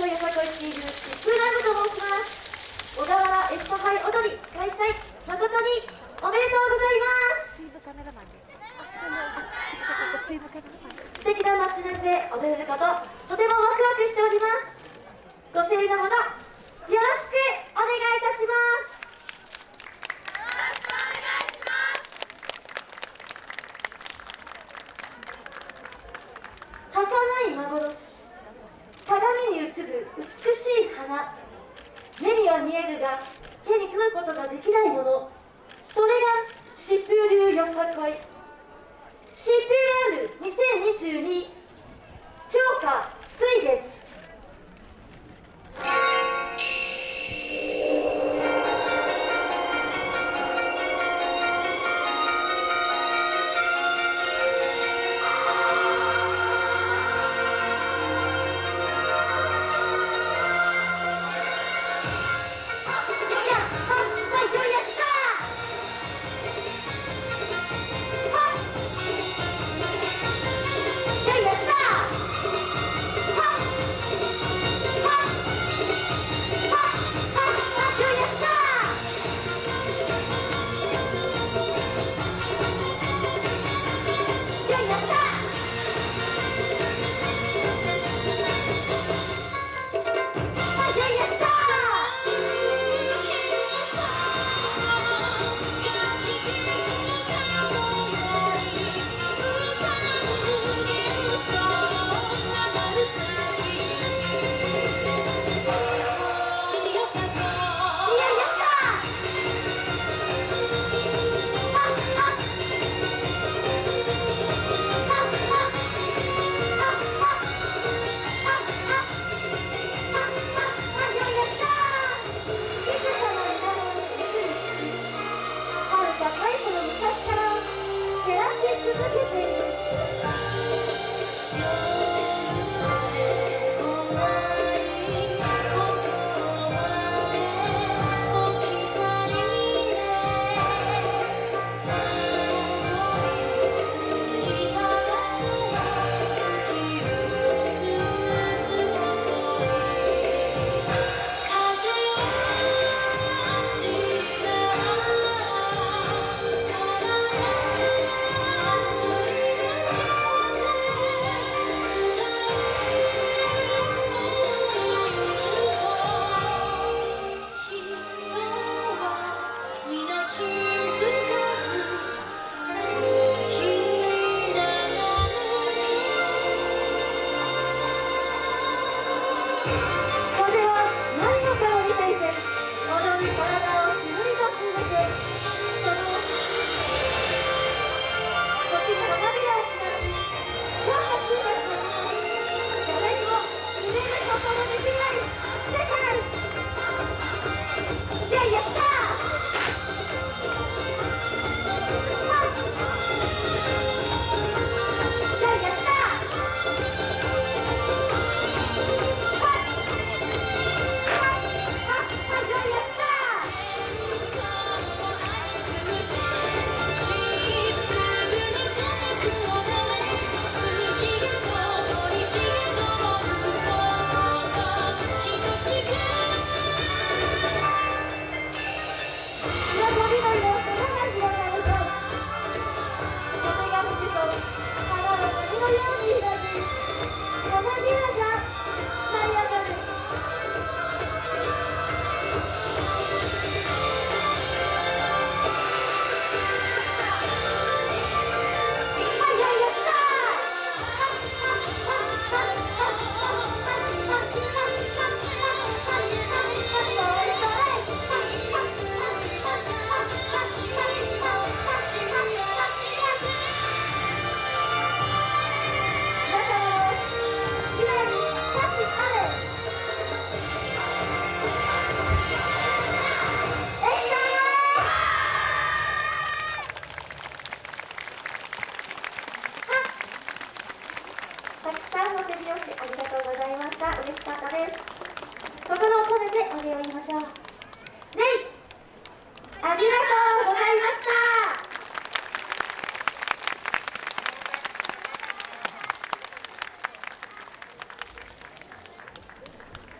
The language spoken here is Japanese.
のよさこいチームシップライブと申します小川原エスパハイ踊り開催誠におめでとうございます素敵な街中で踊れることとてもワクワクしておりますご声援のほどよろしくお願いいたしますよろしくお願いします儚い幻。すぐ美しい花目には見えるが手に取ることができないものそれが疾風流よさこい。疾風ラール2022強化水月。いの手拍子ありがとうございました。嬉しかったです。心を込めてお礼を言いましょう。レイありがとう。